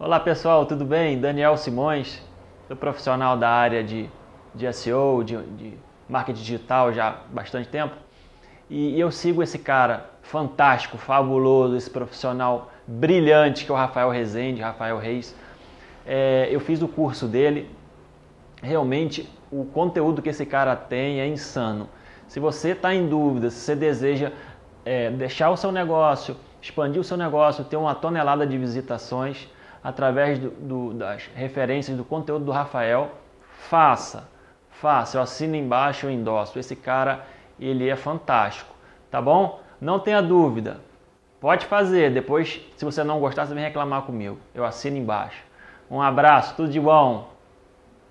Olá pessoal, tudo bem? Daniel Simões, sou profissional da área de, de SEO, de, de marketing digital já há bastante tempo. E eu sigo esse cara fantástico, fabuloso, esse profissional brilhante que é o Rafael Rezende, Rafael Reis. É, eu fiz o curso dele, realmente o conteúdo que esse cara tem é insano. Se você está em dúvida, se você deseja é, deixar o seu negócio, expandir o seu negócio, ter uma tonelada de visitações, através do, do, das referências do conteúdo do Rafael, faça, faça, eu assino embaixo, eu endosso. Esse cara, ele é fantástico, tá bom? Não tenha dúvida, pode fazer, depois se você não gostar, você vem reclamar comigo, eu assino embaixo. Um abraço, tudo de bom!